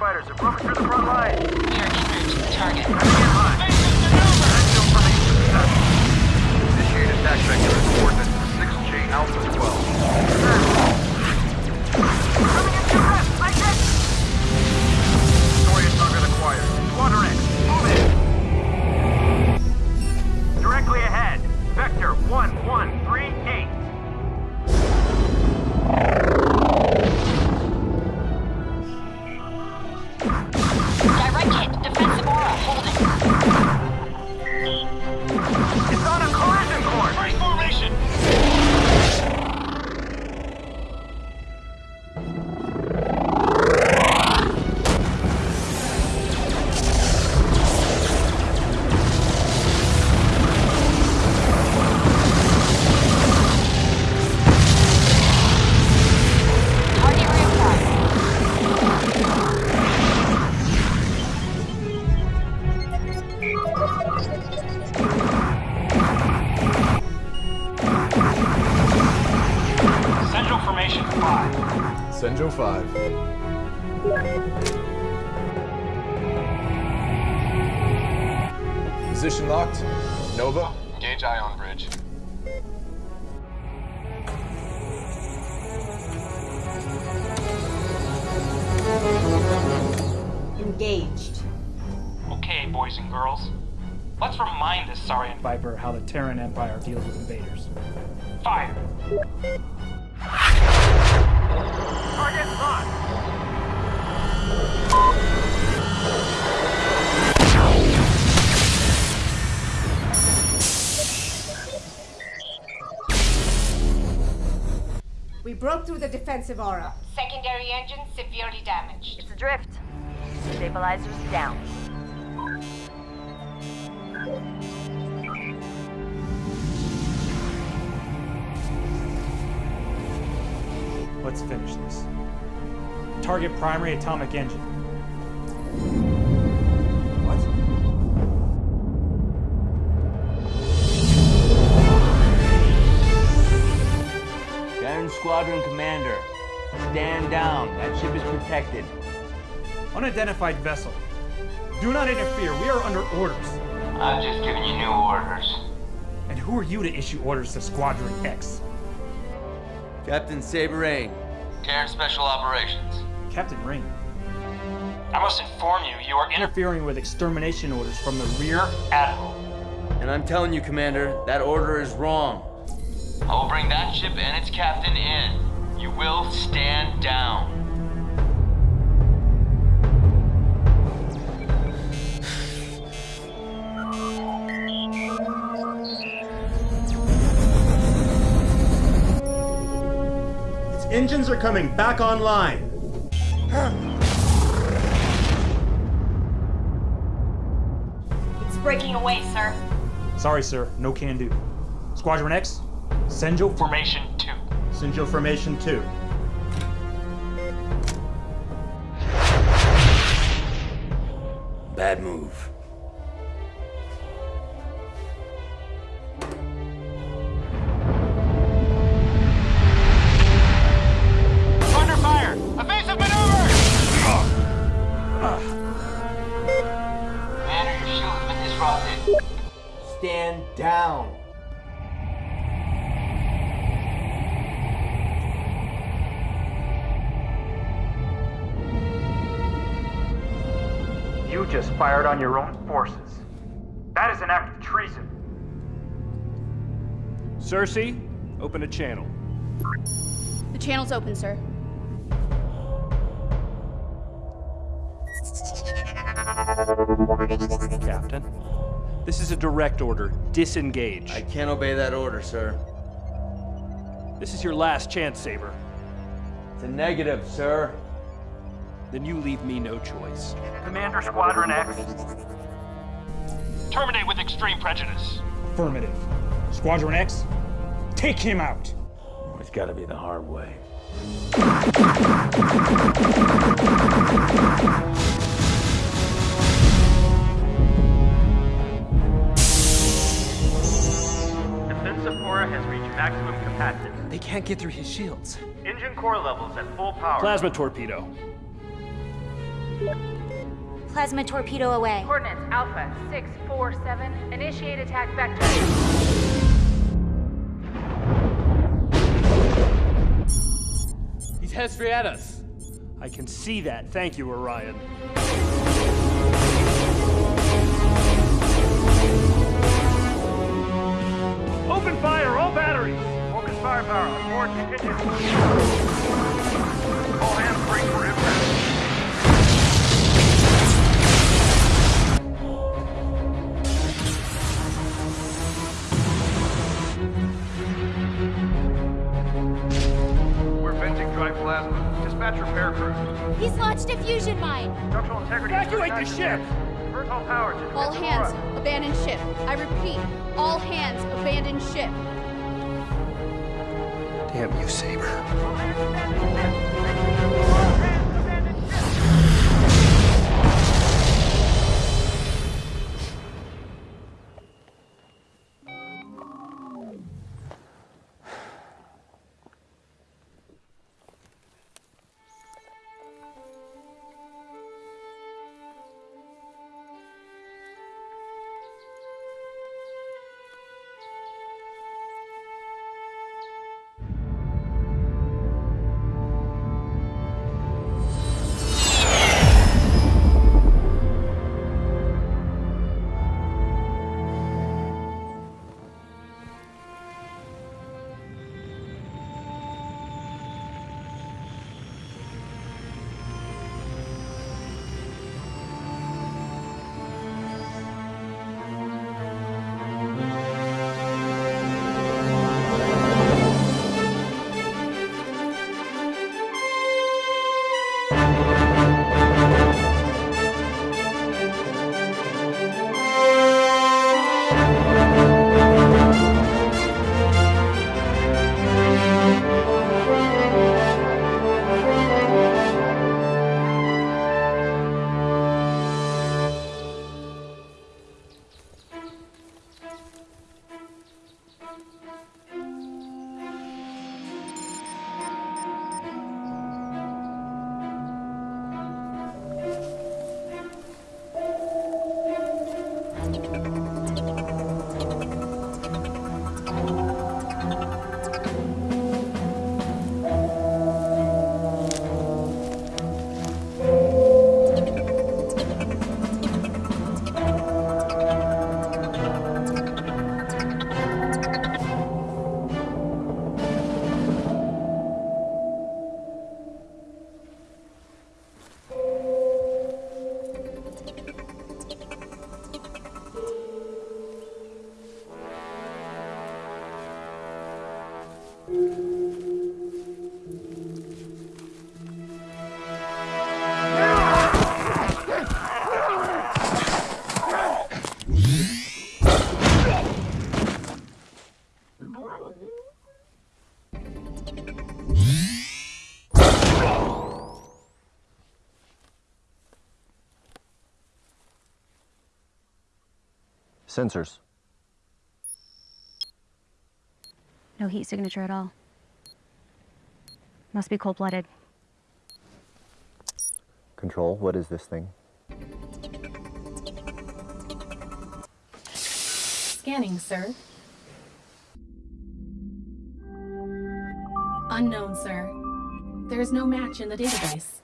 Fighters have broken through the front line. We are to the target. Get high. Actual formation successful. Initiate attack vector at coordinates 6J Alpha defensive aura. Secondary engine severely damaged. It's adrift. Stabilizers down. Let's finish this. Target primary atomic engine. What? Terran Squadron Commander, stand down. That ship is protected. Unidentified vessel. Do not interfere. We are under orders. I'm just giving you new orders. And who are you to issue orders to Squadron X? Captain Saber Rain, Terran Special Operations. Captain Ring. I must inform you, you are interfering with extermination orders from the Rear Admiral. And I'm telling you, Commander, that order is wrong. I will bring that ship and its captain in. You will stand down. Its engines are coming back online. It's breaking away, sir. Sorry, sir. No can do. Squadron X, Senjo Formation 2. Sinjo Formation 2. Bad move. Fired on your own forces. That is an act of treason. Cersei, open a channel. The channel's open, sir. Captain. This is a direct order. Disengage. I can't obey that order, sir. This is your last chance, Saber. It's a negative, sir. Then you leave me no choice. Commander Squadron X. Terminate with extreme prejudice. Affirmative. Squadron X, take him out. It's gotta be the hard way. Defensive core has reached maximum capacity. They can't get through his shields. Engine core levels at full power. Plasma torpedo. Plasma torpedo away. Coordinates Alpha 647. Initiate attack vector. He's head straight at us. I can see that. Thank you, Orion. Open fire, all batteries! Focus firepower on board contingency. All hands break for impact. Venting dry plasma. Dispatch repair crews. He's launched a fusion mine. Structural integrity. Evacuate the ship! Divert all power to All hands, aura. abandon ship. I repeat, all hands, abandon ship. Damn you, Saber. Sensors. No heat signature at all. Must be cold blooded. Control, what is this thing? Scanning, sir. Unknown, sir. There is no match in the database.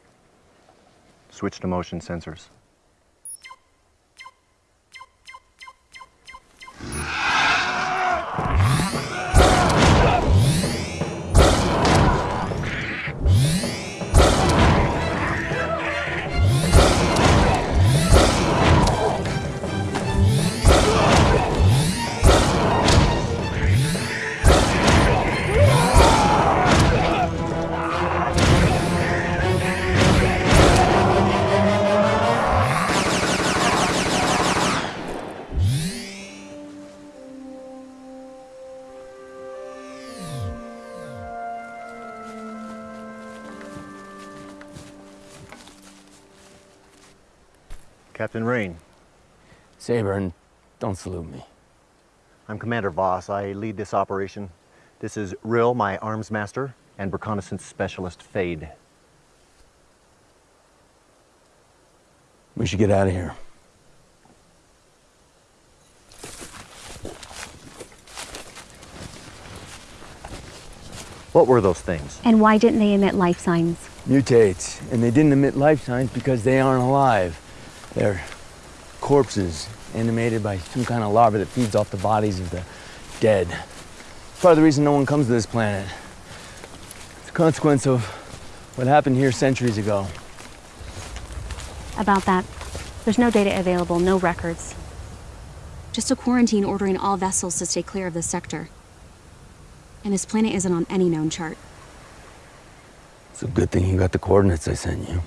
Switch to motion sensors. Saber, and don't salute me. I'm Commander Voss. I lead this operation. This is Rill, my arms master, and reconnaissance specialist Fade. We should get out of here. What were those things? And why didn't they emit life signs? Mutates, and they didn't emit life signs because they aren't alive. They're corpses animated by some kind of larva that feeds off the bodies of the dead. It's part of the reason no one comes to this planet. It's a consequence of what happened here centuries ago. About that, there's no data available, no records. Just a quarantine ordering all vessels to stay clear of this sector. And this planet isn't on any known chart. It's a good thing you got the coordinates I sent you.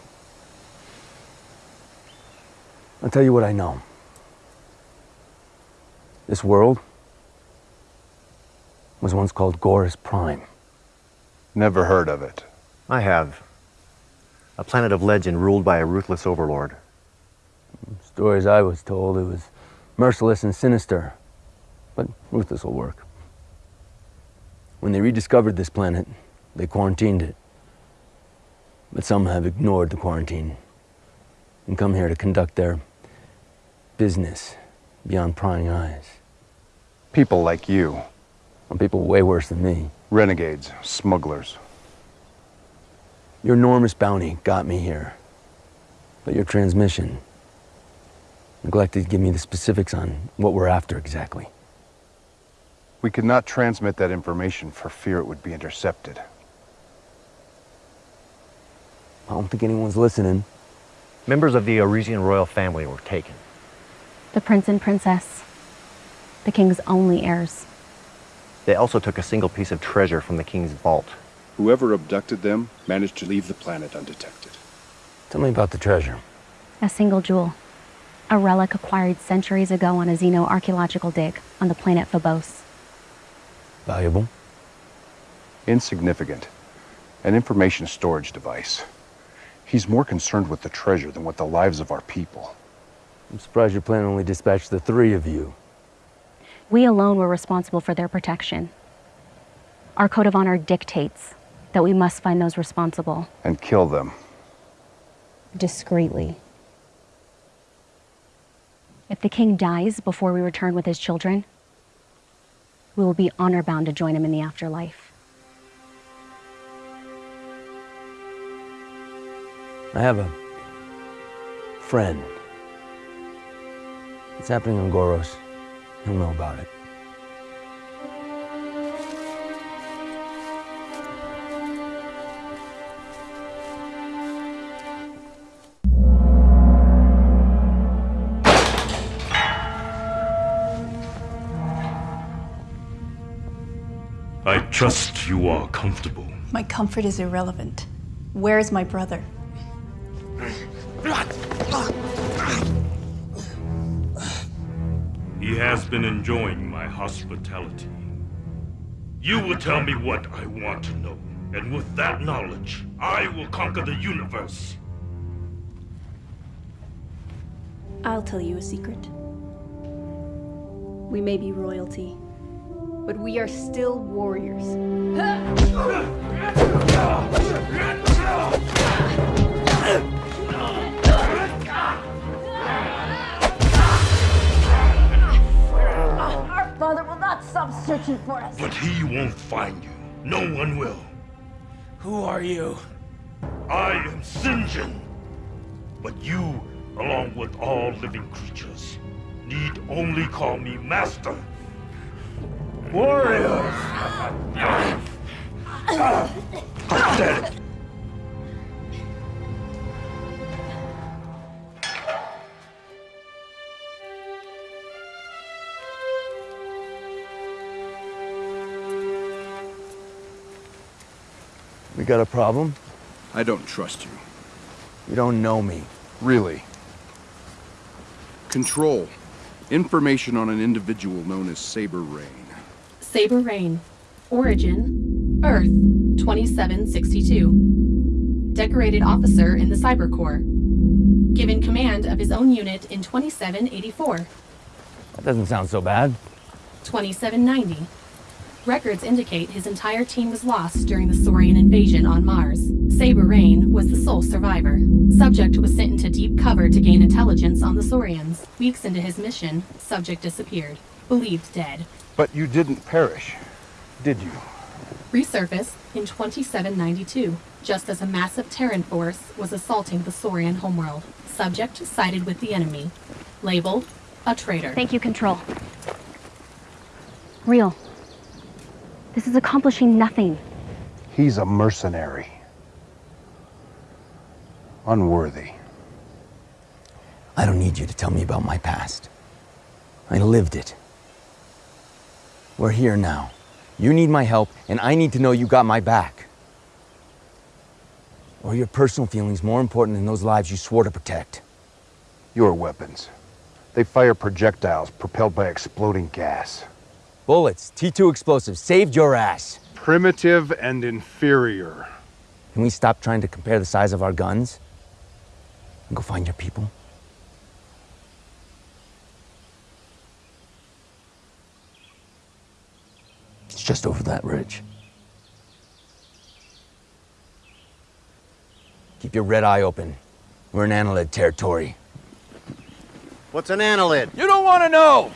I'll tell you what I know. This world was once called Goros Prime. Never heard of it. I have. A planet of legend ruled by a ruthless overlord. Stories I was told, it was merciless and sinister. But ruthless will work. When they rediscovered this planet, they quarantined it. But some have ignored the quarantine and come here to conduct their business beyond prying eyes. People like you. And people way worse than me. Renegades, smugglers. Your enormous bounty got me here. But your transmission neglected to give me the specifics on what we're after exactly. We could not transmit that information for fear it would be intercepted. I don't think anyone's listening. Members of the Arisian royal family were taken. The prince and princess. The king's only heirs. They also took a single piece of treasure from the king's vault. Whoever abducted them managed to leave the planet undetected. Tell me about the treasure. A single jewel. A relic acquired centuries ago on a xenoarchaeological dig on the planet Phobos. Valuable? Insignificant. An information storage device. He's more concerned with the treasure than with the lives of our people. I'm surprised your plan only dispatched the three of you. We alone were responsible for their protection. Our code of honor dictates that we must find those responsible. And kill them. Discreetly. If the king dies before we return with his children, we will be honor bound to join him in the afterlife. I have a friend. It's happening on Goros. He'll know about it. I trust you are comfortable. My comfort is irrelevant. Where is my brother? Has been enjoying my hospitality. You will tell me what I want to know, and with that knowledge, I will conquer the universe. I'll tell you a secret. We may be royalty, but we are still warriors. stop searching for us. But he won't find you. No one will. Who are you? I am Sinjin. But you, along with all living creatures, need only call me Master. Warriors! Dead. Got a problem? I don't trust you. You don't know me. Really? Control. Information on an individual known as Saber Rain. Saber Rain. Origin Earth 2762. Decorated officer in the Cyber Corps. Given command of his own unit in 2784. That doesn't sound so bad. 2790. Records indicate his entire team was lost during the Saurian invasion on Mars. Saber Rain was the sole survivor. Subject was sent into deep cover to gain intelligence on the Saurians. Weeks into his mission, Subject disappeared, believed dead. But you didn't perish, did you? Resurfaced in 2792, just as a massive Terran force was assaulting the Saurian homeworld. Subject sided with the enemy. Labeled, a traitor. Thank you, Control. Real. This is accomplishing nothing. He's a mercenary. Unworthy. I don't need you to tell me about my past. I lived it. We're here now. You need my help, and I need to know you got my back. Or your personal feelings more important than those lives you swore to protect? Your weapons. They fire projectiles propelled by exploding gas. Bullets, T2 explosives, saved your ass. Primitive and inferior. Can we stop trying to compare the size of our guns? And go find your people? It's just over that ridge. Keep your red eye open. We're in Annelid territory. What's an annelid? You don't want to know!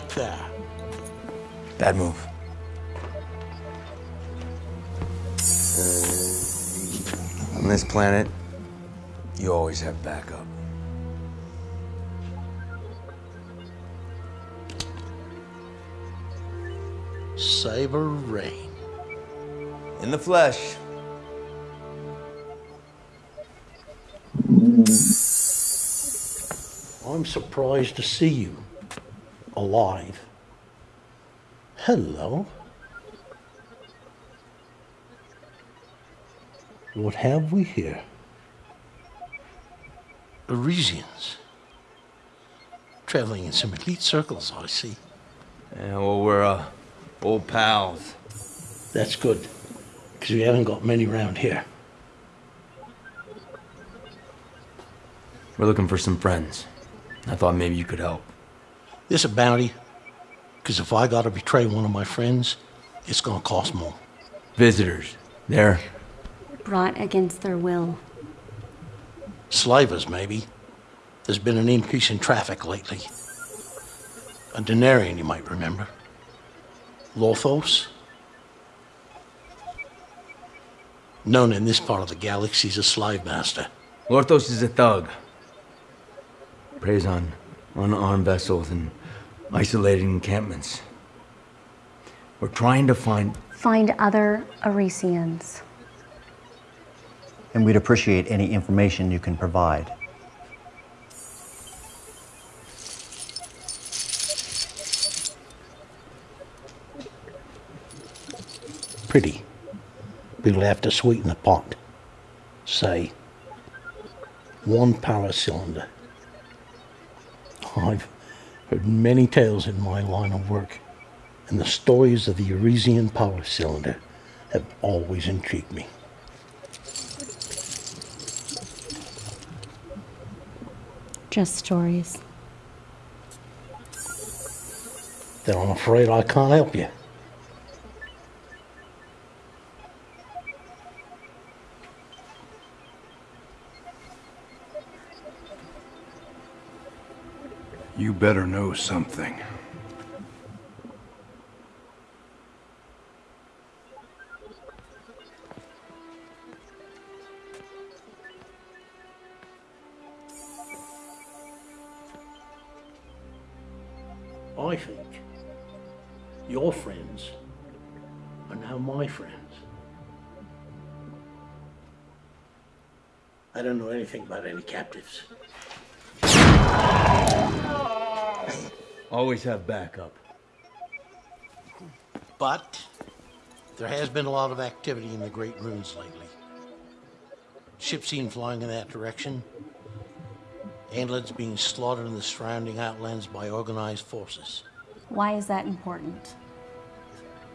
Right there. Bad move. On this planet, you always have backup. Saber Rain. In the flesh. I'm surprised to see you alive. Hello. What have we here? Parisians. Traveling in some elite circles, I see. Yeah, well, we're, uh, old pals. That's good, because we haven't got many around here. We're looking for some friends. I thought maybe you could help. This a bounty, because if I gotta betray one of my friends, it's gonna cost more. Visitors. They're Brought against their will. Slavers, maybe. There's been an increase in traffic lately. A Denarian, you might remember. Lothos? Known in this part of the galaxy as a slave master. Lorthos is a thug. Preys on unarmed vessels and isolated encampments. We're trying to find Find other Arisians. And we'd appreciate any information you can provide. Pretty. We'll have to sweeten the pot. Say, one power cylinder. I've heard many tales in my line of work, and the stories of the Arisian power cylinder have always intrigued me. Just stories. Then I'm afraid I can't help you. You better know something. I think your friends are now my friends. I don't know anything about any captives. Always have backup. But there has been a lot of activity in the Great Ruins lately. Ships seen flying in that direction. Annelids being slaughtered in the surrounding outlands by organized forces. Why is that important?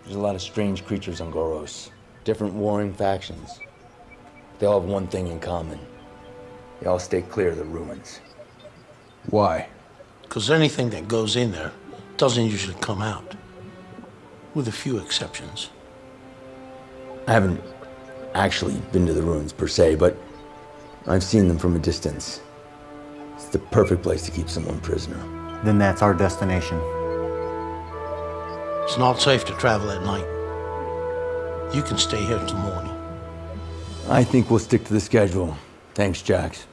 There's a lot of strange creatures on Goros. Different warring factions. They all have one thing in common. They all stay clear of the ruins. Why? Because anything that goes in there doesn't usually come out. With a few exceptions. I haven't actually been to the ruins per se, but I've seen them from a distance. It's the perfect place to keep someone prisoner. Then that's our destination. It's not safe to travel at night. You can stay here till morning. I think we'll stick to the schedule. Thanks, Jax.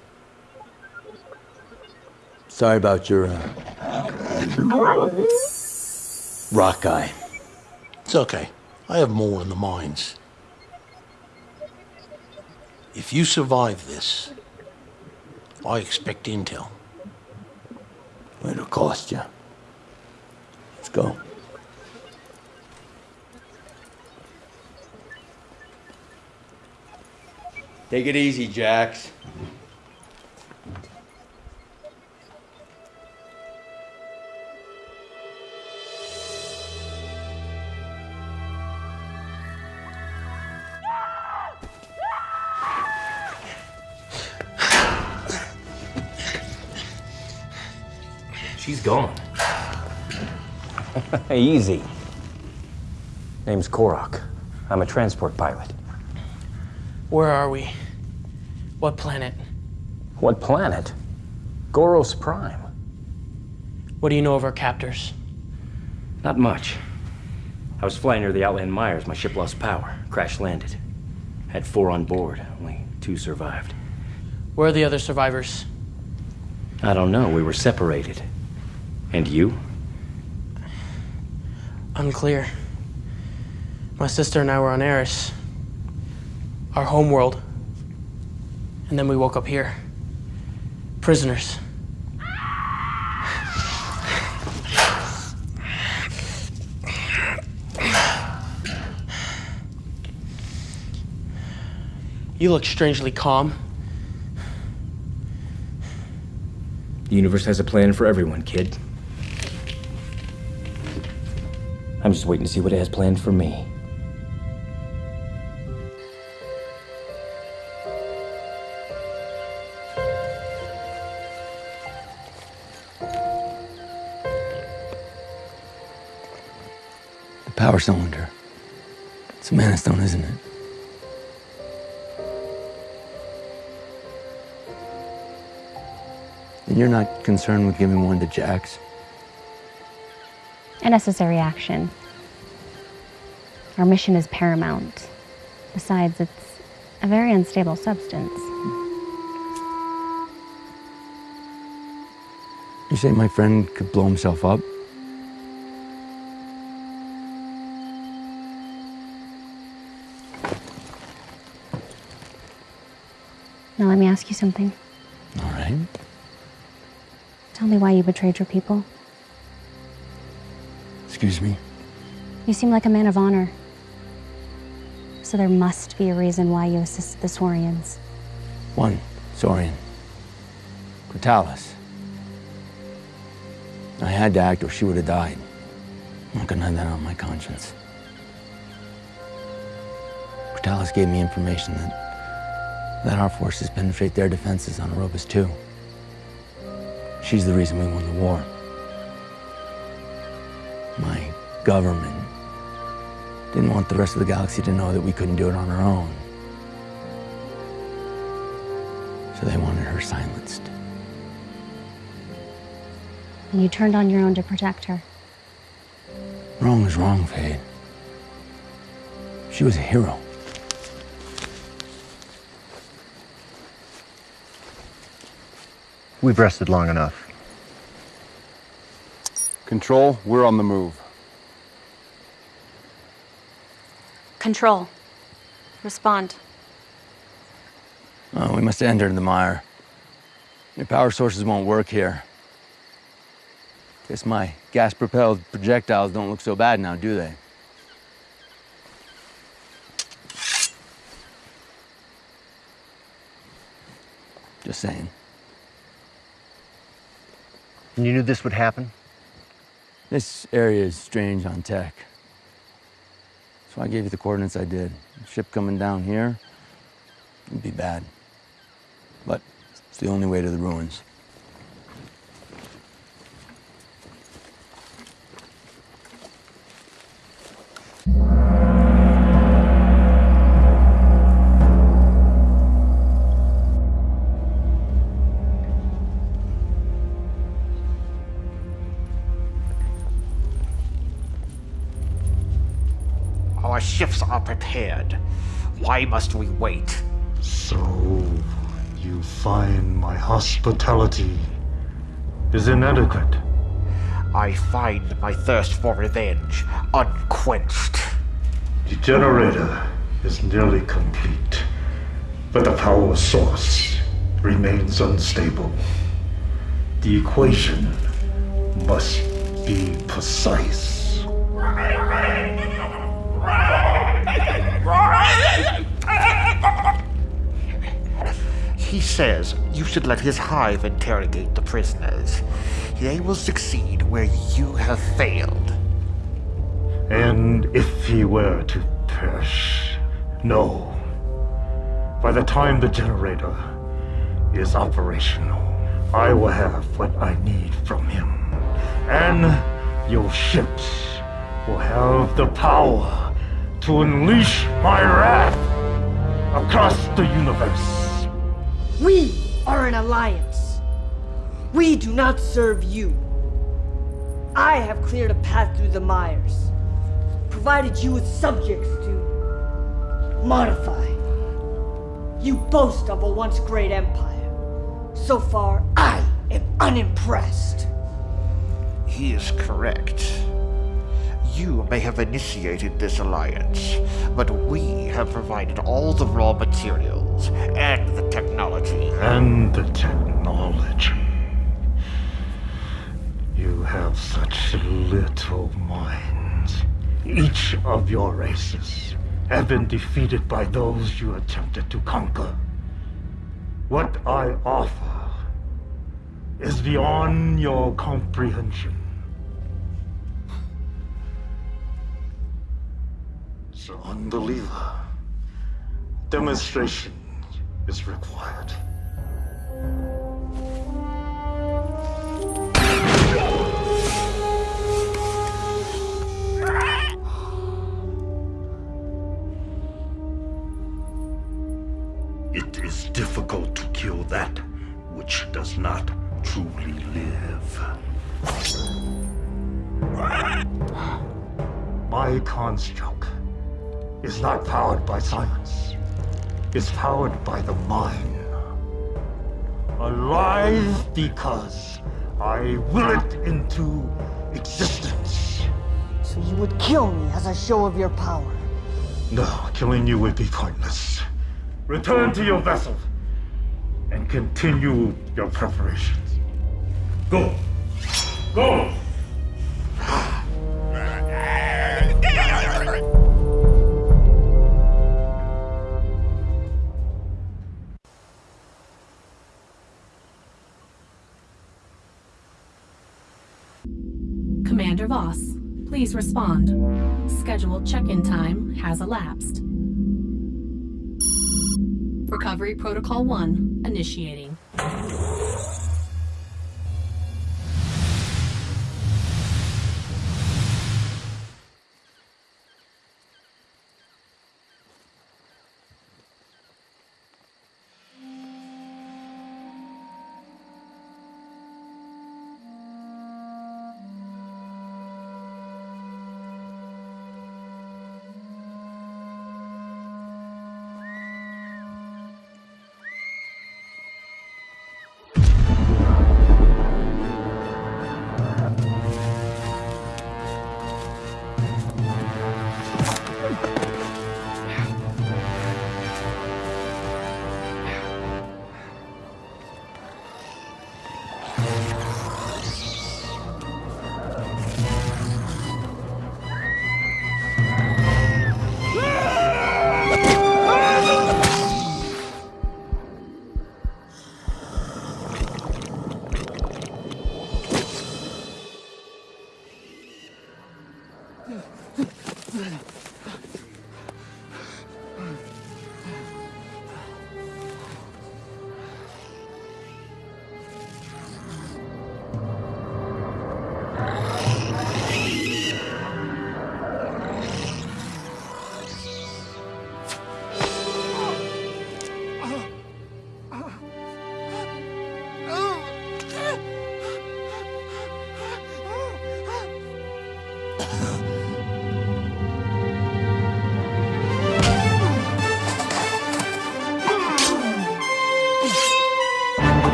Sorry about your, uh, rock guy. It's okay. I have more in the mines. If you survive this, I expect intel. It'll cost you. Let's go. Take it easy, Jax. Gone. Easy. Name's Korok. I'm a transport pilot. Where are we? What planet? What planet? Goros Prime. What do you know of our captors? Not much. I was flying near the Outland Mires. My ship lost power. Crash landed. Had four on board. Only two survived. Where are the other survivors? I don't know. We were separated. And you? Unclear. My sister and I were on Eris, our homeworld. And then we woke up here. Prisoners. You look strangely calm. The universe has a plan for everyone, kid. I'm just waiting to see what it has planned for me. The power cylinder. It's a mana stone, isn't it? And you're not concerned with giving one to Jax? A necessary action. Our mission is paramount. Besides, it's a very unstable substance. You say my friend could blow himself up? Now, let me ask you something. All right. Tell me why you betrayed your people. Excuse me? You seem like a man of honor. So there must be a reason why you assisted the Saurians. One, Saurian. Critalis. I had to act or she would have died. I'm not gonna have that on my conscience. Critalis gave me information that that our forces penetrate their defenses on Erebus too. She's the reason we won the war. Government didn't want the rest of the galaxy to know that we couldn't do it on our own. So they wanted her silenced. And you turned on your own to protect her. Wrong is wrong, Fade. She was a hero. We've rested long enough. Control, we're on the move. Control. Respond. Oh, we must enter entered the mire. Your power sources won't work here. Guess my gas-propelled projectiles don't look so bad now, do they? Just saying. And you knew this would happen? This area is strange on tech. I gave you the coordinates I did. Ship coming down here it'd be bad. But it's the only way to the ruins. Ships are prepared. Why must we wait? So, you find my hospitality is inadequate. I find my thirst for revenge unquenched. The generator is nearly complete, but the power source remains unstable. The equation must be precise. He says you should let his hive interrogate the prisoners. They will succeed where you have failed. And if he were to perish, no. By the time the generator is operational, I will have what I need from him. And your ships will have the power to unleash my wrath across the universe. We are an alliance. We do not serve you. I have cleared a path through the mires, provided you with subjects to modify. You boast of a once great empire. So far, I am unimpressed. He is correct. You may have initiated this alliance, but we have provided all the raw materials and the technology. And the technology. You have such little minds. Each of your races have been defeated by those you attempted to conquer. What I offer is beyond your comprehension. So, unbeliever, demonstration is required. It is difficult to kill that which does not truly live. My construct is not powered by science. It's powered by the mind. Alive because I will it into existence. So you would kill me as a show of your power. No, killing you would be pointless. Return to your vessel and continue your preparations. Go! Go! Voss, please respond. Scheduled check-in time has elapsed. Recovery Protocol 1 initiating.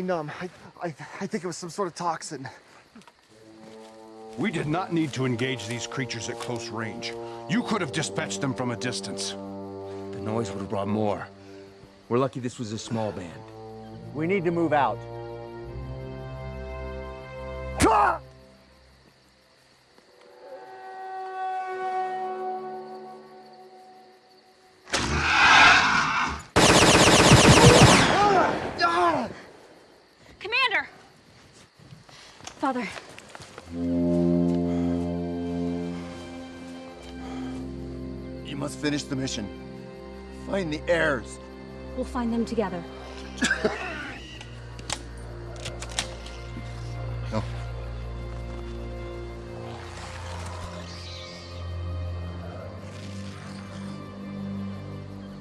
They're numb. I, I, I think it was some sort of toxin. We did not need to engage these creatures at close range. You could have dispatched them from a distance. The noise would have brought more. We're lucky this was a small band. We need to move out. Father. You must finish the mission. Find the heirs. We'll find them together. No.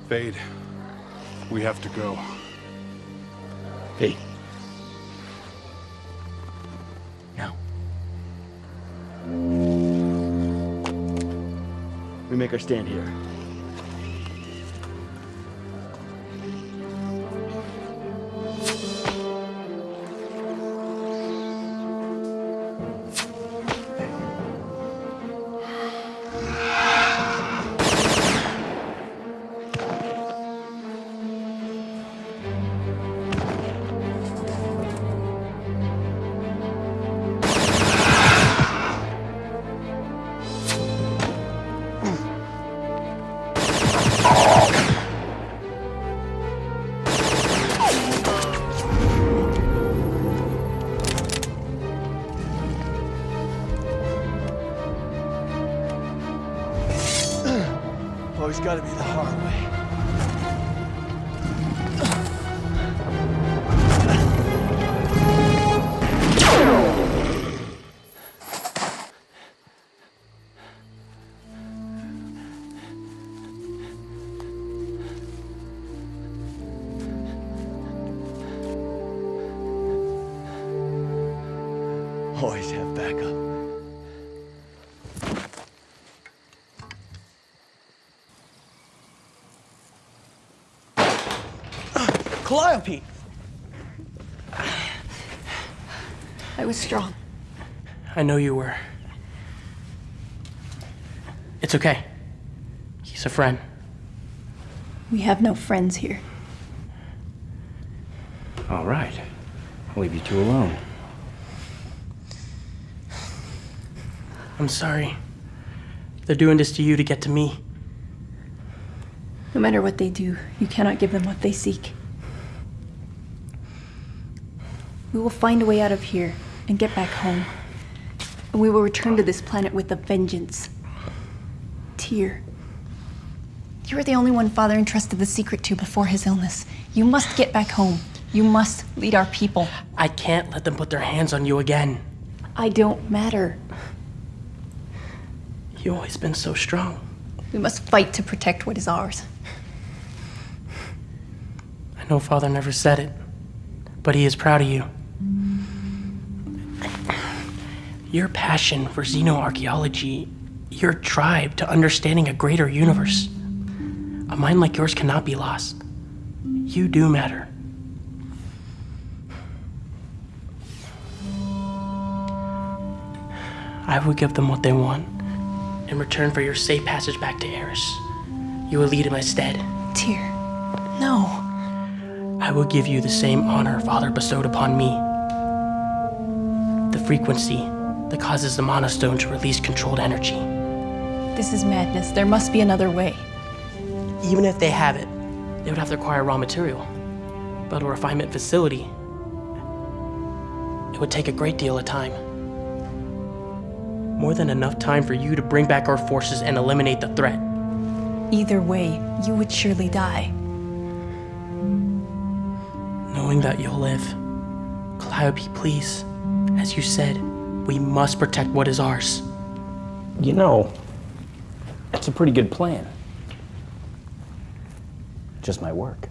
Fade. We have to go. Fade. Make our stand here. Always gotta be the hard way. Calliope! I was strong. I know you were. It's okay. He's a friend. We have no friends here. All right. I'll leave you two alone. I'm sorry. They're doing this to you to get to me. No matter what they do, you cannot give them what they seek. We will find a way out of here and get back home. And we will return to this planet with a vengeance. Tyr. You are the only one Father entrusted the secret to before his illness. You must get back home. You must lead our people. I can't let them put their hands on you again. I don't matter. You've always been so strong. We must fight to protect what is ours. I know Father never said it, but he is proud of you. Your passion for xenoarchaeology, your drive to understanding a greater universe. A mind like yours cannot be lost. You do matter. I will give them what they want in return for your safe passage back to Eris. You will lead in my stead. Tyr, no. I will give you the same honor Father bestowed upon me. The frequency that causes the Mana Stone to release controlled energy. This is madness. There must be another way. Even if they have it, they would have to acquire raw material. Build a refinement facility, it would take a great deal of time. More than enough time for you to bring back our forces and eliminate the threat. Either way, you would surely die. Knowing that you'll live. Calliope, please. As you said, we must protect what is ours. You know, that's a pretty good plan. Just might work.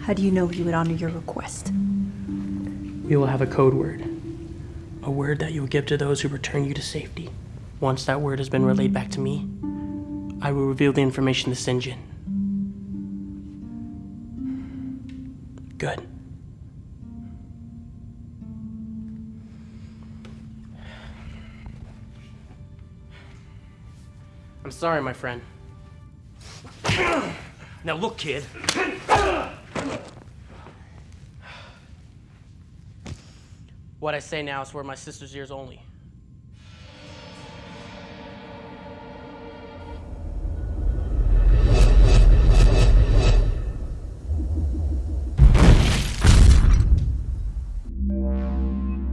How do you know he would honor your request? We will have a code word. A word that you will give to those who return you to safety. Once that word has been relayed back to me, I will reveal the information to Sinjin. Good. I'm sorry, my friend. Now look, kid. What I say now is for my sister's ears only.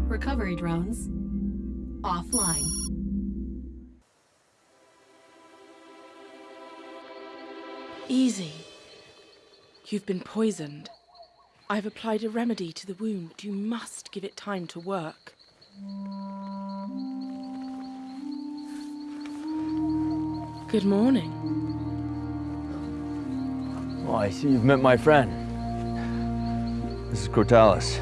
Recovery drones offline. Easy. You've been poisoned. I've applied a remedy to the wound. You must give it time to work. Good morning. Oh, I see you've met my friend. This is Cortalis.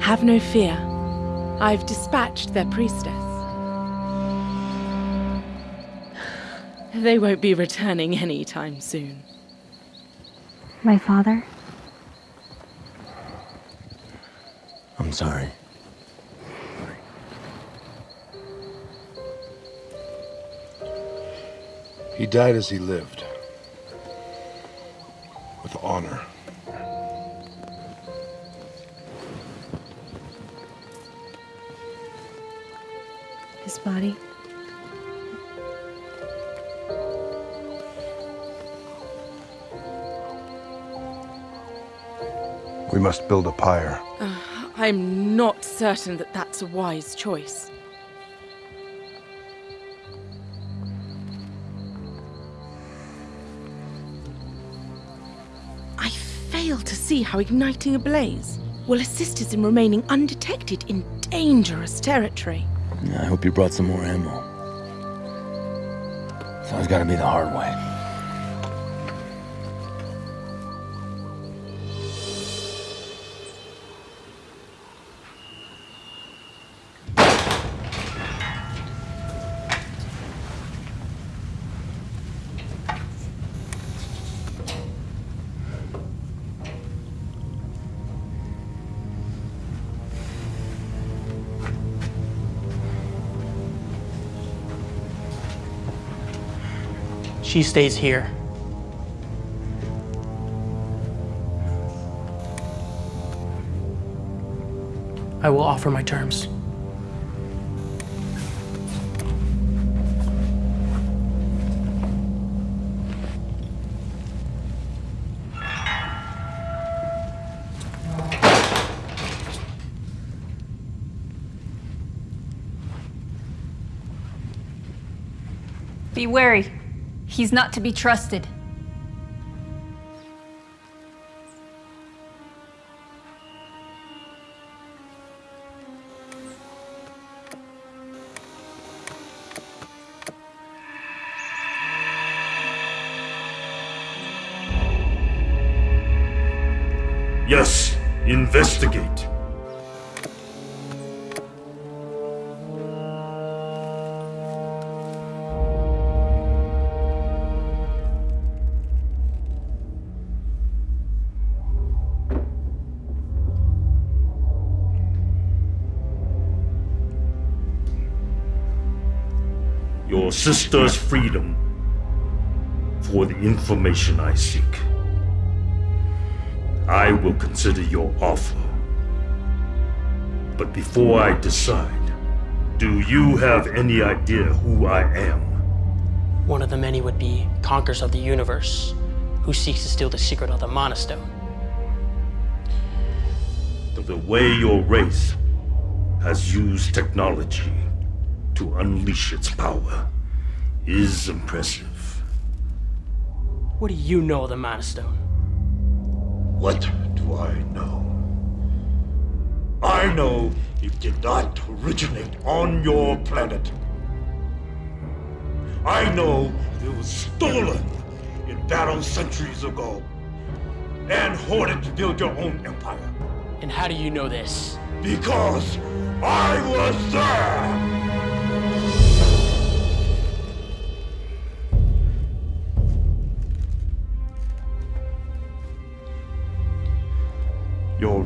Have no fear. I've dispatched their priestess. They won't be returning anytime soon. My father? I'm sorry. He died as he lived. With honor. Body? We must build a pyre. Uh, I'm not certain that that's a wise choice. I fail to see how igniting a blaze will assist us in remaining undetected in dangerous territory. I hope you brought some more ammo. It's always gotta be the hard way. She stays here. I will offer my terms. Be wary. He's not to be trusted. Sister's freedom for the information I seek. I will consider your offer. But before I decide, do you have any idea who I am? One of the many would be conquerors of the universe, who seeks to steal the secret of the Monostone. The way your race has used technology to unleash its power is impressive. What do you know of the Monostone? What do I know? I know it did not originate on your planet. I know it was stolen in battle centuries ago and hoarded to build your own empire. And how do you know this? Because I was there!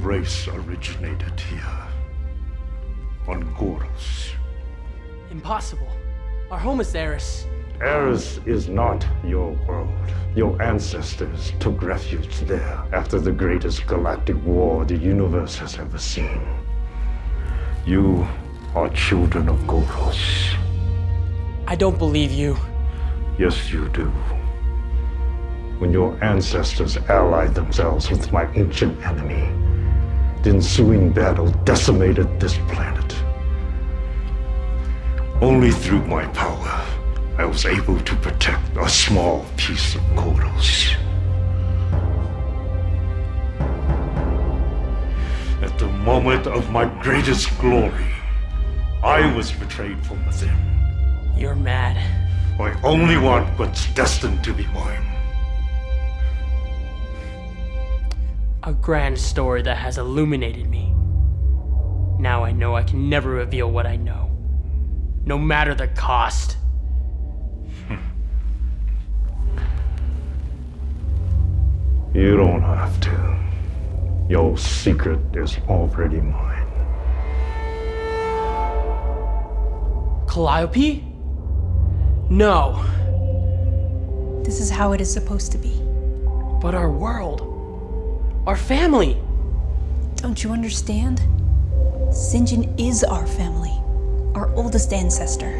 Race originated here. On Goros. Impossible. Our home is Eris. Eris is not your world. Your ancestors took refuge there after the greatest galactic war the universe has ever seen. You are children of Goros. I don't believe you. Yes, you do. When your ancestors allied themselves with my ancient enemy, the ensuing battle decimated this planet. Only through my power, I was able to protect a small piece of Goros. At the moment of my greatest glory, I was betrayed from within. You're mad. I only want what's destined to be mine. A grand story that has illuminated me. Now I know I can never reveal what I know. No matter the cost. You don't have to. Your secret is already mine. Calliope? No. This is how it is supposed to be. But our world. Our family. Don't you understand? Sinjin is our family. Our oldest ancestor.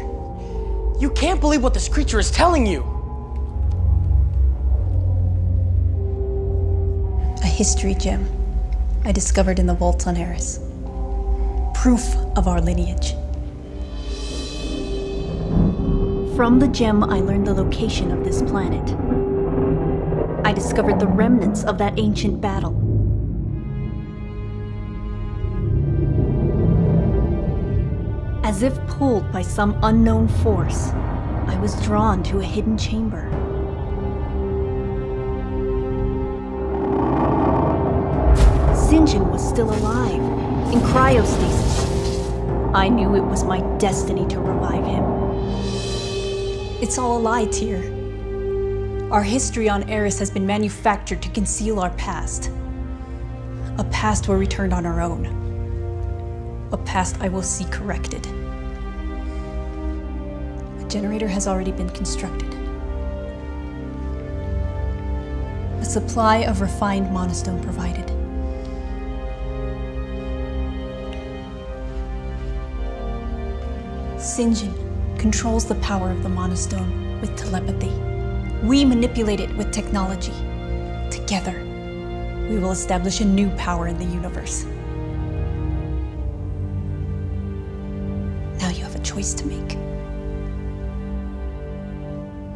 You can't believe what this creature is telling you. A history gem I discovered in the vaults on Eris. Proof of our lineage. From the gem, I learned the location of this planet. I discovered the remnants of that ancient battle. As if pulled by some unknown force, I was drawn to a hidden chamber. Sinjin was still alive, in cryostasis. I knew it was my destiny to revive him. It's all a lie, Tyr. Our history on Eris has been manufactured to conceal our past. A past where we turned on our own. A past I will see corrected. A generator has already been constructed. A supply of refined monostone provided. Sinjin controls the power of the monostone with telepathy. We manipulate it with technology. Together, we will establish a new power in the universe. Now you have a choice to make.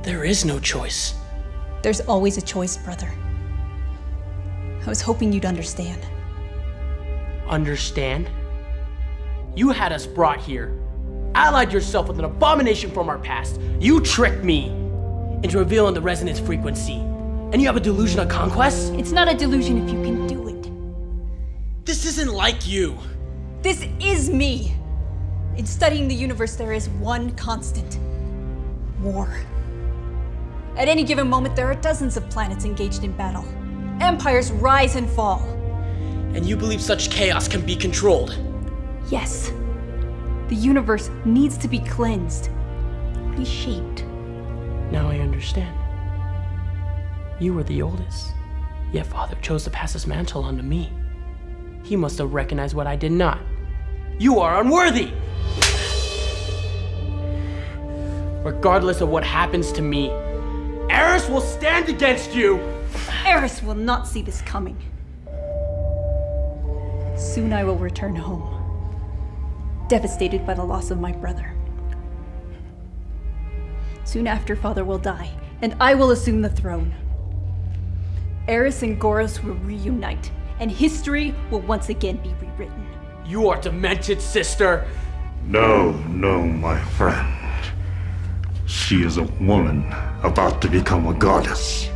There is no choice. There's always a choice, brother. I was hoping you'd understand. Understand? You had us brought here, allied yourself with an abomination from our past. You tricked me into revealing the resonance frequency. And you have a delusion of conquest? It's not a delusion if you can do it. This isn't like you. This is me. In studying the universe, there is one constant war. At any given moment, there are dozens of planets engaged in battle. Empires rise and fall. And you believe such chaos can be controlled? Yes. The universe needs to be cleansed, reshaped. Now I understand. You were the oldest, yet Father chose to pass his mantle on to me. He must have recognized what I did not. You are unworthy! Regardless of what happens to me, Eris will stand against you! Eris will not see this coming. Soon I will return home, devastated by the loss of my brother. Soon after, Father will die, and I will assume the throne. Eris and Goros will reunite, and history will once again be rewritten. You are demented, sister! No, no, my friend. She is a woman about to become a goddess.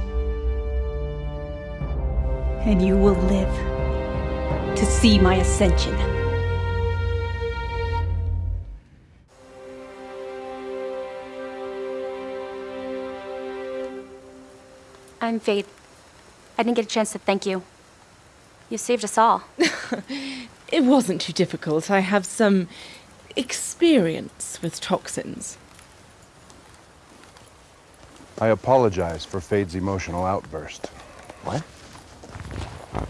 And you will live to see my ascension. I'm Faith. I didn't get a chance to thank you. You saved us all. It wasn't too difficult. I have some experience with toxins. I apologize for Fade's emotional outburst. What?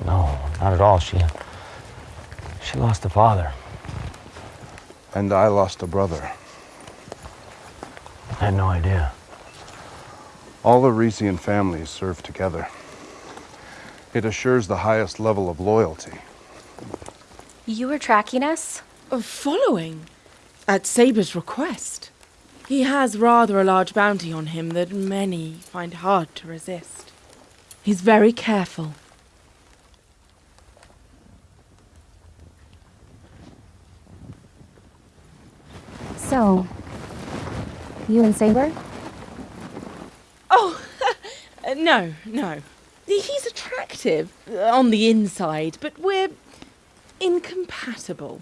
No, not at all. She. She lost a father. And I lost a brother. I had no idea. All the Resian families serve together. It assures the highest level of loyalty. You were tracking us? Uh, following? At Saber's request. He has rather a large bounty on him that many find hard to resist. He's very careful. So, you and Saber? Oh, no, no. He's attractive on the inside, but we're incompatible.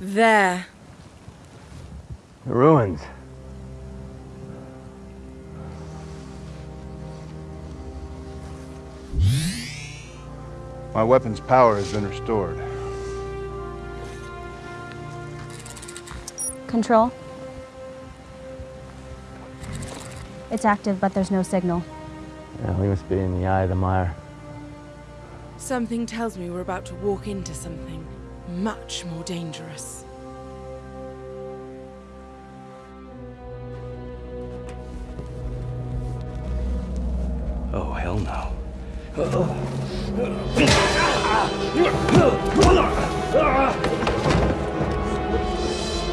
There. The ruins. My weapon's power has been restored. Control? It's active, but there's no signal. Yeah, we must be in the eye of the mire. Something tells me we're about to walk into something much more dangerous. Oh, hell no.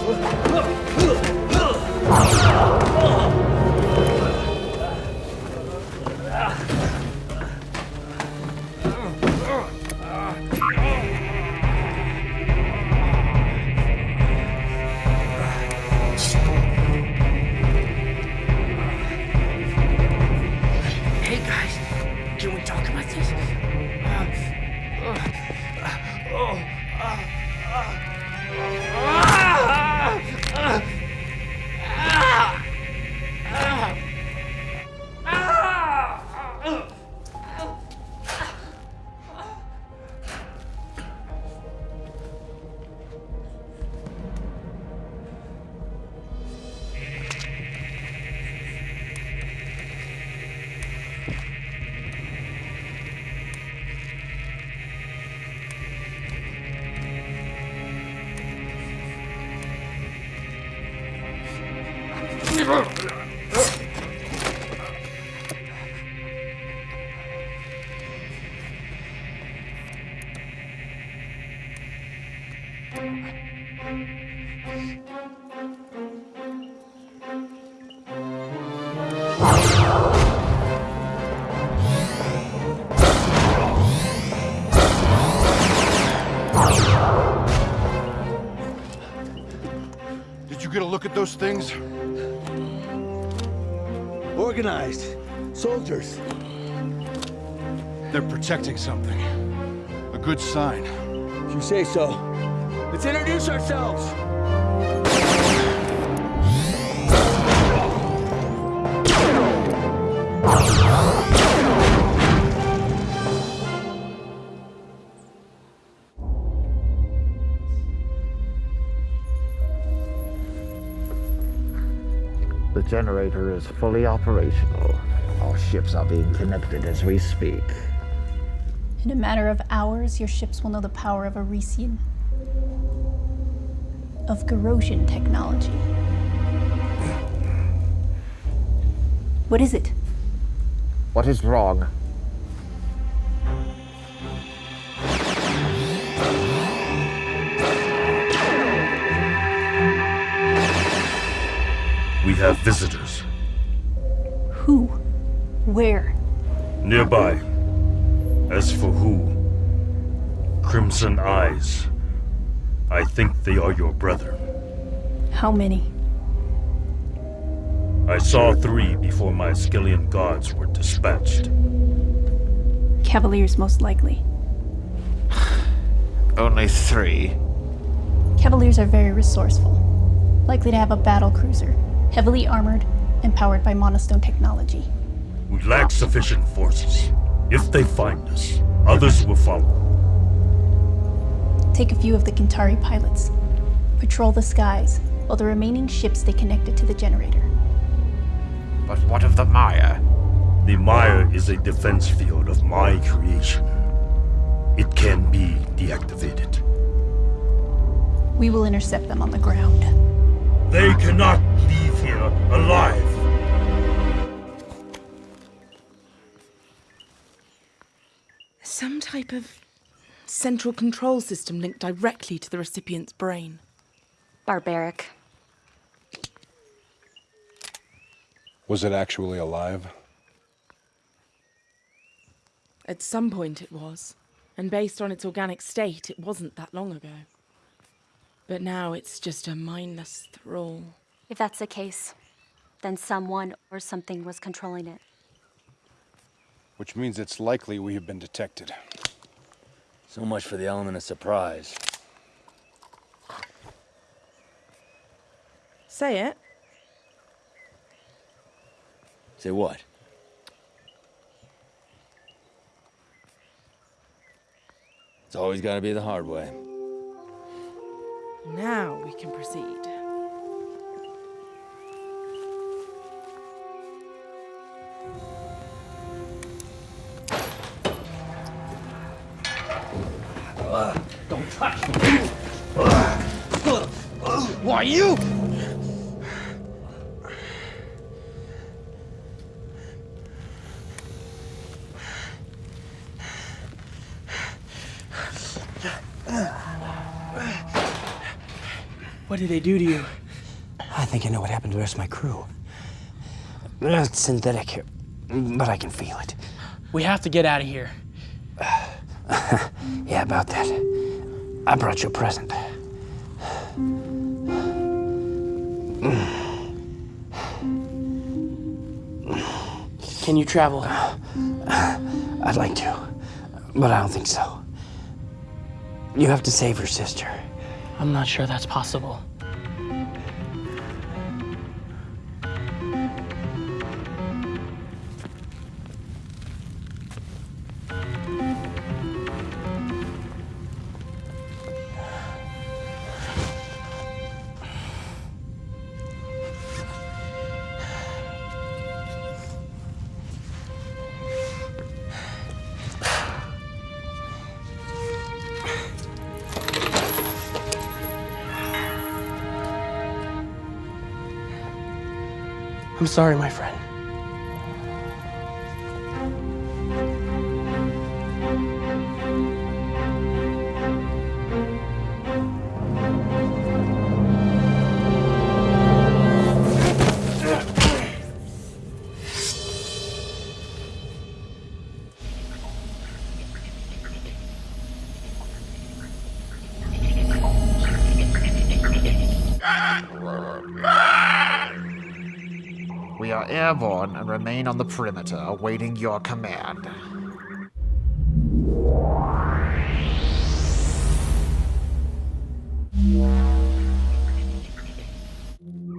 Hey those things? Organized. Soldiers. They're protecting something. A good sign. If you say so. Let's introduce ourselves. Generator is fully operational. All ships are being connected as we speak. In a matter of hours, your ships will know the power of Arisian. Of Gorosian technology. What is it? What is wrong? Have visitors. Who? Where? Nearby. As for who? Crimson Eyes. I think they are your brethren. How many? I saw three before my Skillian guards were dispatched. Cavaliers, most likely. Only three. Cavaliers are very resourceful, likely to have a battle cruiser, heavily armored and powered by monostone technology. We lack sufficient forces. If they find us, others will follow. Take a few of the Kintari pilots. Patrol the skies, while the remaining ships stay connected to the generator. But what of the Mire? The Mire is a defense field of my creation. It can be deactivated. We will intercept them on the ground. They cannot leave here alive. Some type of central control system linked directly to the recipient's brain. Barbaric. Was it actually alive? At some point it was, and based on its organic state, it wasn't that long ago. But now it's just a mindless thrall. If that's the case, then someone or something was controlling it. Which means it's likely we have been detected. So much for the element of surprise. Say it. Say what? It's always gotta be the hard way. Now we can proceed. Don't touch me! Why you? What did they do to you? I think I know what happened to the rest of my crew. It's synthetic, but I can feel it. We have to get out of here. yeah, about that. I brought you a present. Can you travel? I'd like to, but I don't think so. You have to save your sister. I'm not sure that's possible. Sorry, my friend. Remain on the perimeter, awaiting your command.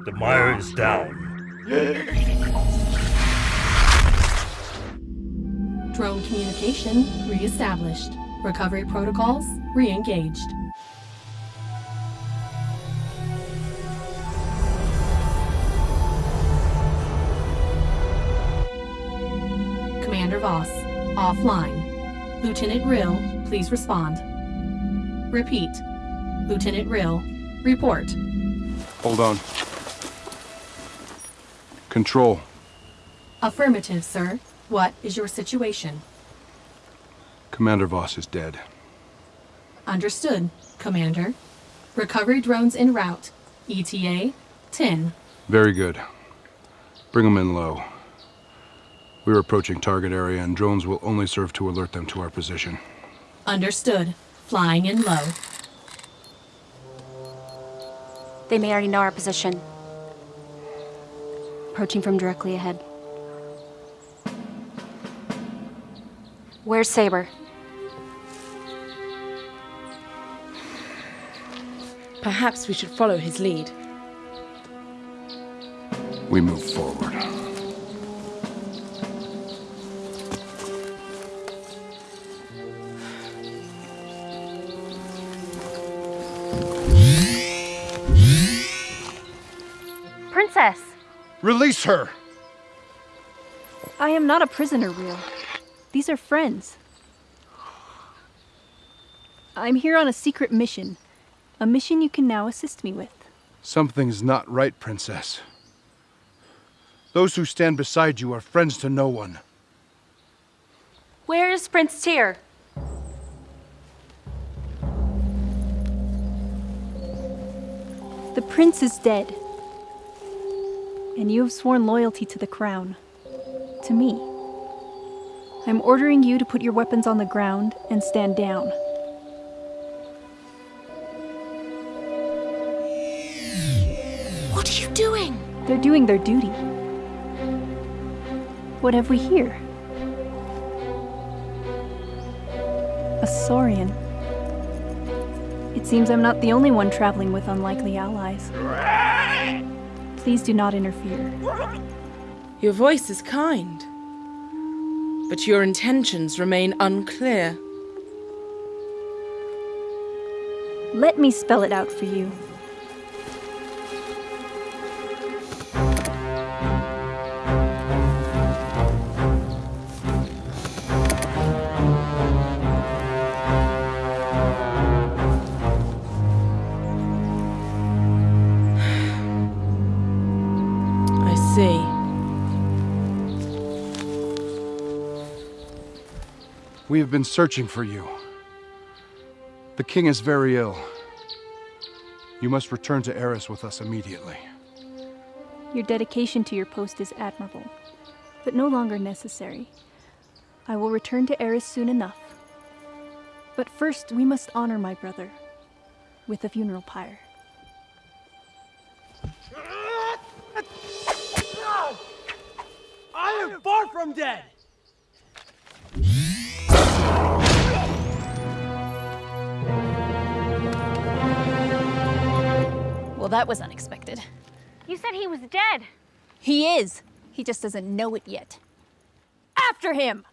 The mire is down. Drone communication re-established. Recovery protocols re-engaged. Offline. Lieutenant Rill, please respond. Repeat. Lieutenant Rill, report. Hold on. Control. Affirmative, sir. What is your situation? Commander Voss is dead. Understood, Commander. Recovery drones en route. ETA 10. Very good. Bring them in low. We're approaching target area, and drones will only serve to alert them to our position. Understood. Flying in low. They may already know our position. approaching from directly ahead. Where's Saber? Perhaps we should follow his lead. We move forward. Release her! I am not a prisoner, Rill. These are friends. I'm here on a secret mission. A mission you can now assist me with. Something's not right, Princess. Those who stand beside you are friends to no one. Where is Prince Tyr? The prince is dead. And you have sworn loyalty to the crown. To me. I'm ordering you to put your weapons on the ground and stand down. What are you doing? They're doing their duty. What have we here? A Saurian. It seems I'm not the only one traveling with unlikely allies. Please do not interfere. Your voice is kind, but your intentions remain unclear. Let me spell it out for you. We have been searching for you. The king is very ill. You must return to Eris with us immediately. Your dedication to your post is admirable, but no longer necessary. I will return to Eris soon enough. But first, we must honor my brother with a funeral pyre. I am far from dead! Well, that was unexpected. You said he was dead. He is. He just doesn't know it yet. After him!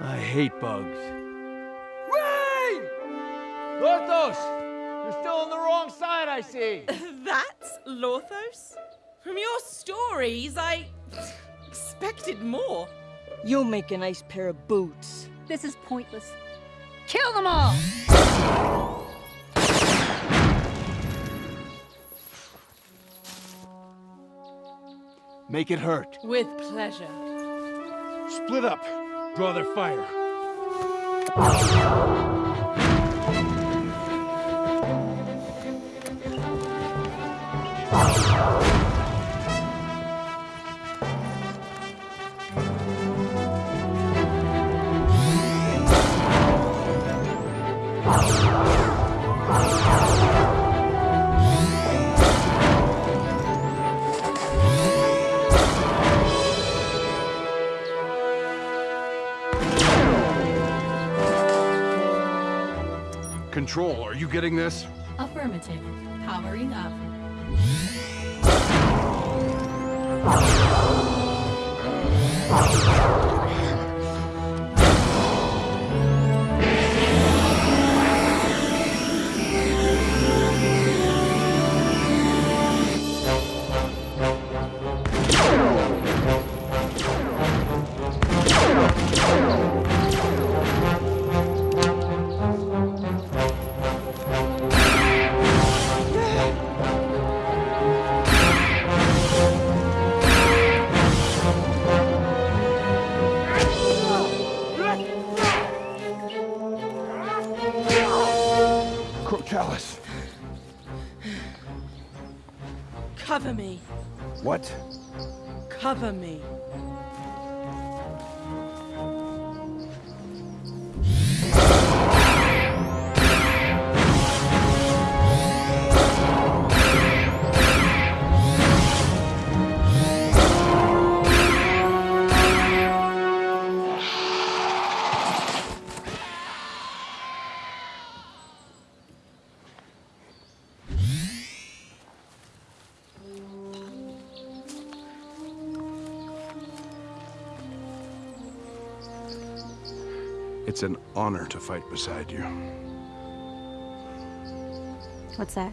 I hate bugs. Rain! Lorthos! You're still on the wrong side, I see. That's Lorthos? From your stories, I expected more. You'll make a nice pair of boots. This is pointless. Kill them all! Make it hurt. With pleasure. Split up. Draw their fire. Control, are you getting this? Affirmative. Powering up. Cover me. It's an honor to fight beside you. What's that?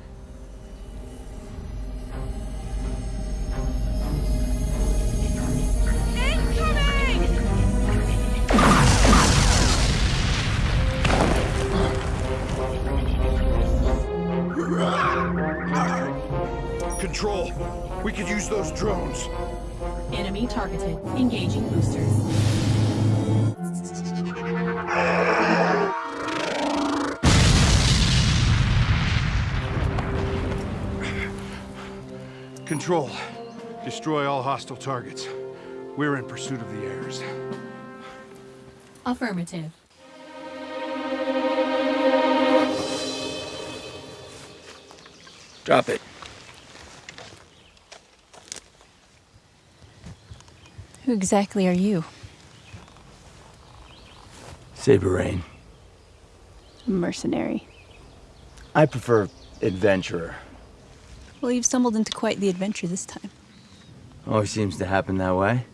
Control, we could use those drones. Enemy targeted. Engaging boosters. Control, destroy all hostile targets. We're in pursuit of the heirs. Affirmative. Drop it. Who exactly are you? Saber Rain. Mercenary. I prefer adventurer. Well, you've stumbled into quite the adventure this time. Always seems to happen that way.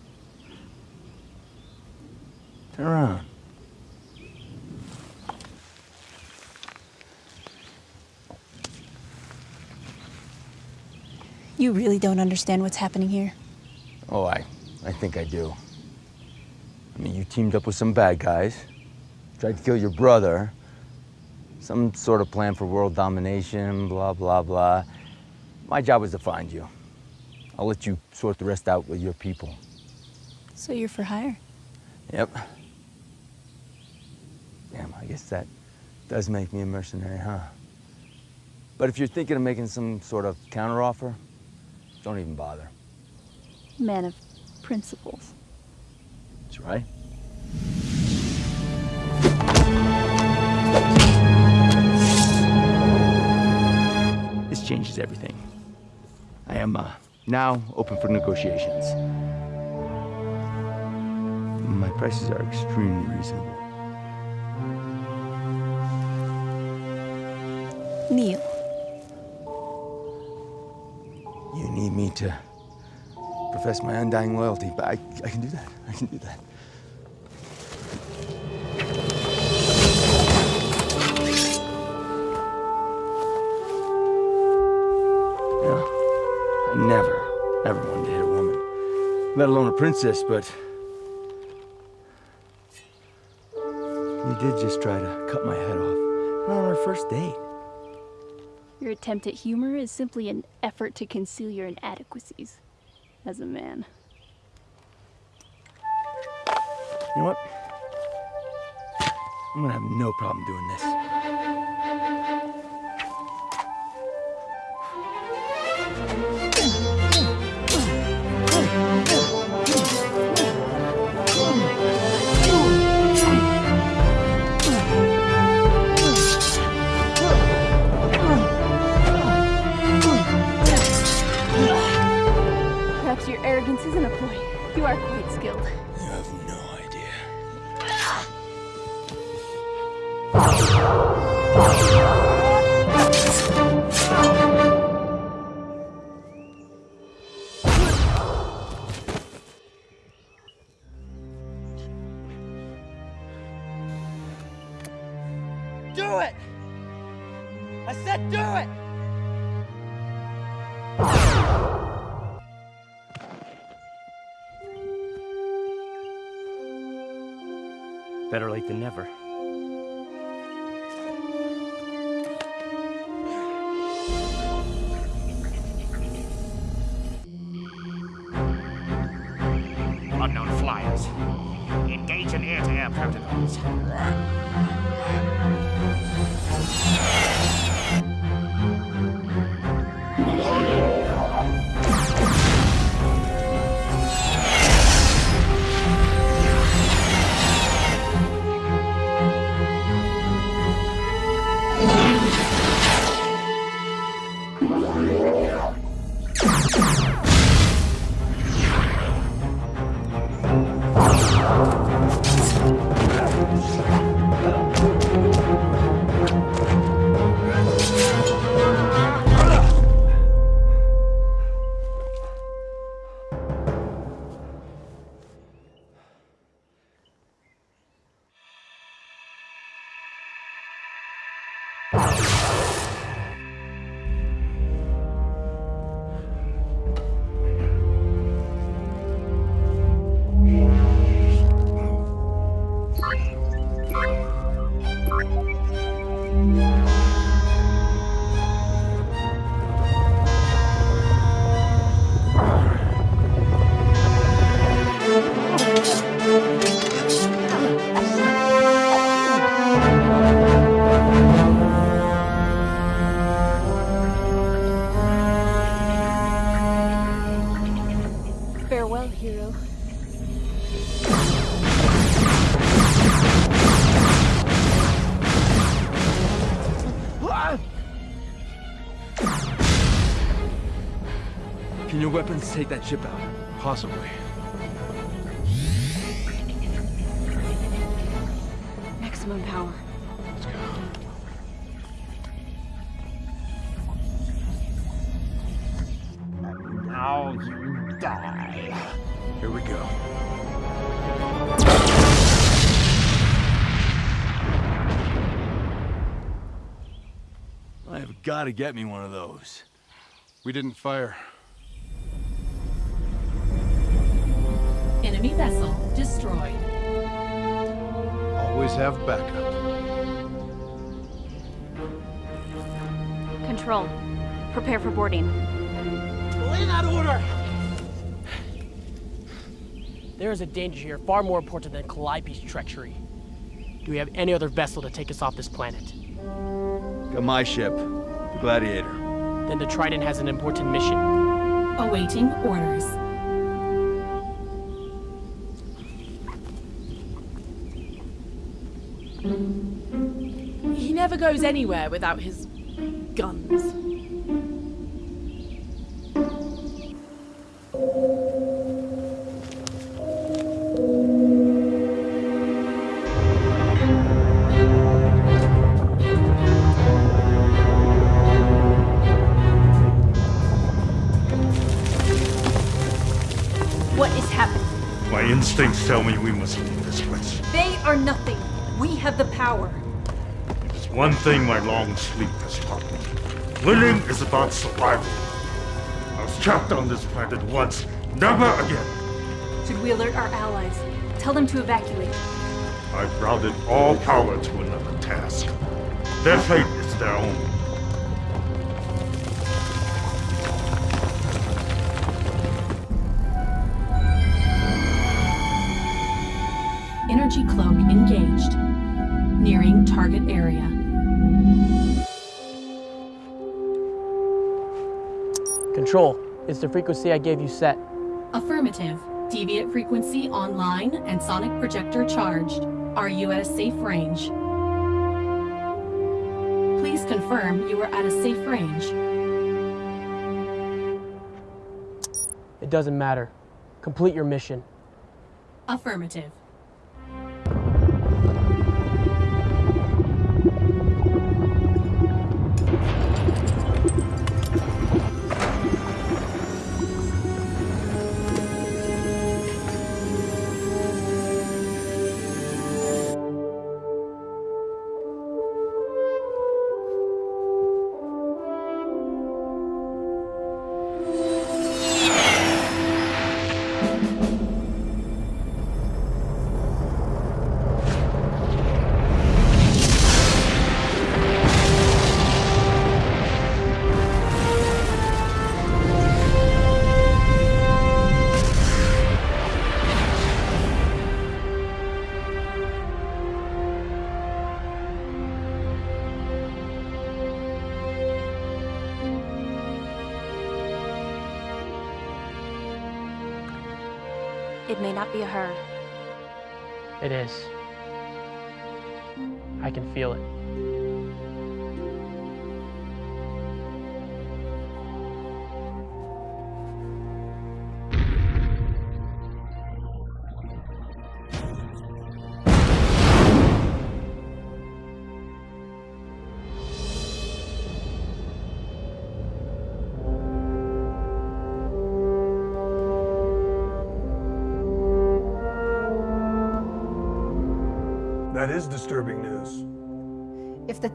Turn around. You really don't understand what's happening here. Oh, I, I think I do. I mean, you teamed up with some bad guys, tried to kill your brother, some sort of plan for world domination, blah, blah, blah. My job was to find you. I'll let you sort the rest out with your people. So you're for hire? Yep. Damn, I guess that does make me a mercenary, huh? But if you're thinking of making some sort of counteroffer, don't even bother. Man of principles. That's right. This changes everything. I am uh, now open for negotiations. My prices are extremely reasonable. Neil. You need me to profess my undying loyalty, but I, I can do that. I can do that. Let alone a princess, but you did just try to cut my head off. Not on our first date. Your attempt at humor is simply an effort to conceal your inadequacies as a man. You know what? I'm gonna have no problem doing this. Arrogance isn't a ploy. You are quite Late than never. Take that ship out? Possibly. Maximum power. Now you die. Here we go. I have got to get me one of those. We didn't fire. Enemy vessel destroyed. Always have backup. Control. Prepare for boarding. Delay that order! There is a danger here far more important than Calliope's treachery. Do we have any other vessel to take us off this planet? Got my ship, the Gladiator. Then the Trident has an important mission. Awaiting orders. Never goes anywhere without his guns. What is happening? My instincts tell me we must leave this place. They are nothing. We have the power. It's one thing my long sleep has taught me. Winning is about survival. I was trapped on this planet once, never again. Should we alert our allies? Tell them to evacuate. I've routed all power to another task. Their fate is their own. Energy cloak engaged. Nearing target area. Control. Is the frequency I gave you set? Affirmative. Deviate frequency online and sonic projector charged. Are you at a safe range? Please confirm you are at a safe range. It doesn't matter. Complete your mission. Affirmative. Be her. It is.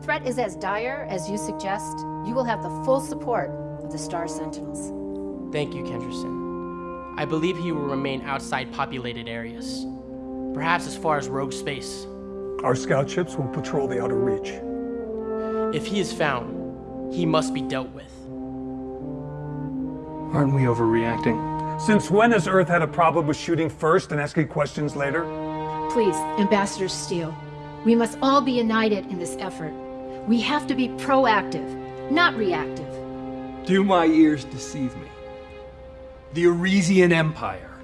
Threat is as dire as you suggest, you will have the full support of the Star Sentinels. Thank you, Kenderson. I believe he will remain outside populated areas. Perhaps as far as rogue space. Our scout ships will patrol the outer reach. If he is found, he must be dealt with. Aren't we overreacting? Since when has Earth had a problem with shooting first and asking questions later? Please, Ambassador Steele, we must all be united in this effort. We have to be proactive, not reactive. Do my ears deceive me? The Arisian Empire,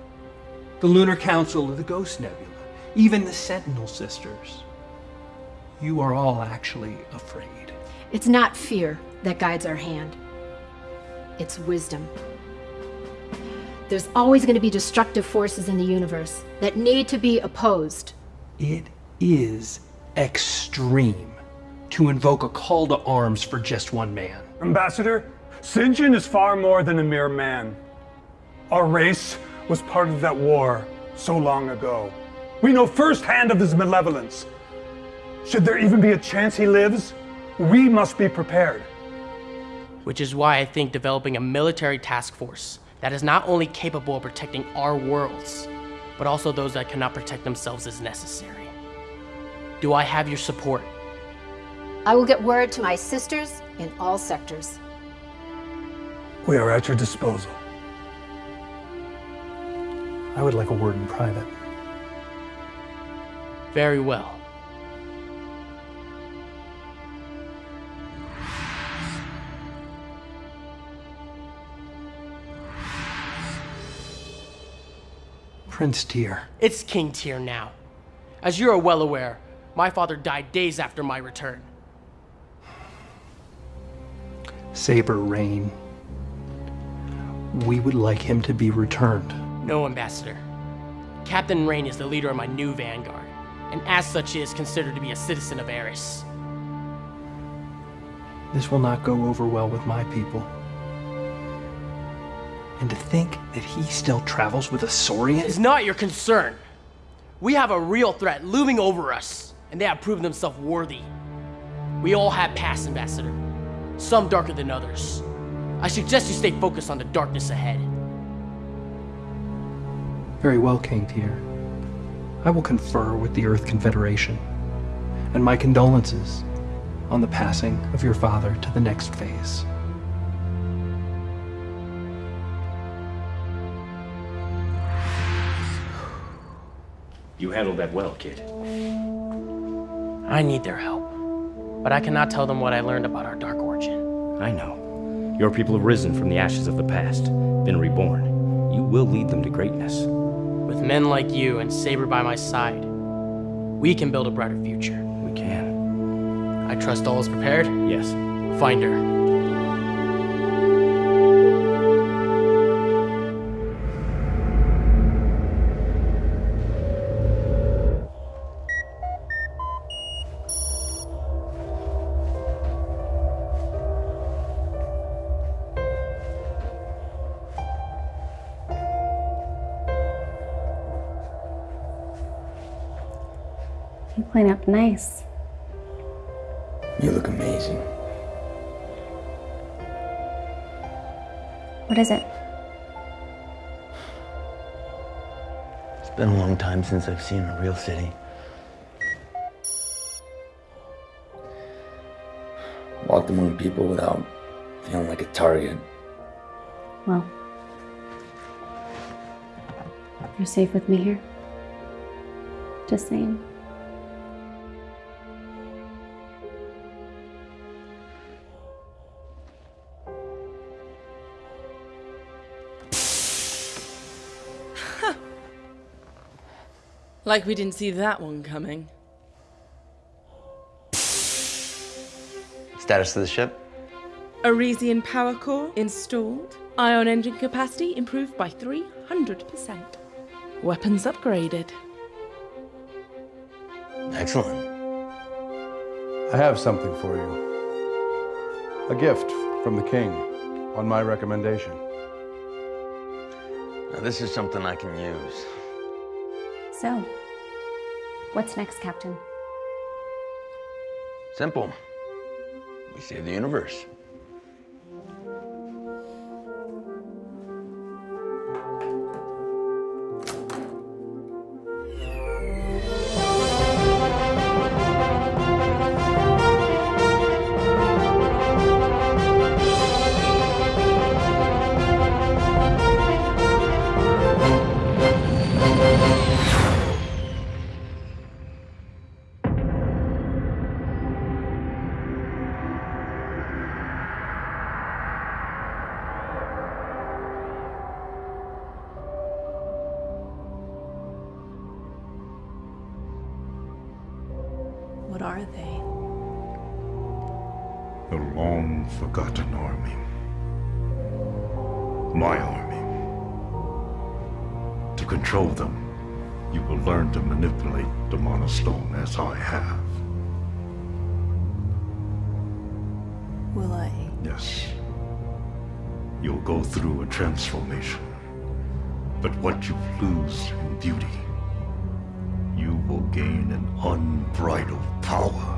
the Lunar Council of the Ghost Nebula, even the Sentinel Sisters. You are all actually afraid. It's not fear that guides our hand. It's wisdom. There's always going to be destructive forces in the universe that need to be opposed. It is extreme to invoke a call to arms for just one man. Ambassador, Sinjin is far more than a mere man. Our race was part of that war so long ago. We know firsthand of his malevolence. Should there even be a chance he lives, we must be prepared. Which is why I think developing a military task force that is not only capable of protecting our worlds, but also those that cannot protect themselves is necessary. Do I have your support? I will get word to my sisters in all sectors. We are at your disposal. I would like a word in private. Very well. Prince Tyr. It's King Tyr now. As you are well aware, my father died days after my return. Saber Rain. We would like him to be returned. No, Ambassador. Captain Rain is the leader of my new vanguard, and as such he is considered to be a citizen of Eris. This will not go over well with my people. And to think that he still travels with a Saurian? It's not your concern. We have a real threat looming over us, and they have proven themselves worthy. We all have past, Ambassador. Some darker than others. I suggest you stay focused on the darkness ahead. Very well, King Tyr. I will confer with the Earth Confederation. And my condolences on the passing of your father to the next phase. You handled that well, kid. I need their help. But I cannot tell them what I learned about our dark origin. I know. Your people have risen from the ashes of the past, been reborn. You will lead them to greatness. With men like you and Saber by my side, we can build a brighter future. We can. I trust all is prepared? Yes. Find her. Since I've seen a real city. Walked among people without feeling like a target. Well, you're safe with me here. Just saying. Like we didn't see that one coming. Status of the ship? Arisian power core installed. Ion engine capacity improved by 300%. Weapons upgraded. Excellent. I have something for you. A gift from the king, on my recommendation. Now, this is something I can use. So, what's next, Captain? Simple. We save the universe. Forgotten army. My army. To control them, you will learn to manipulate the Monostone as I have. Will I? Yes. You'll go through a transformation. But what you lose in beauty, you will gain an unbridled power.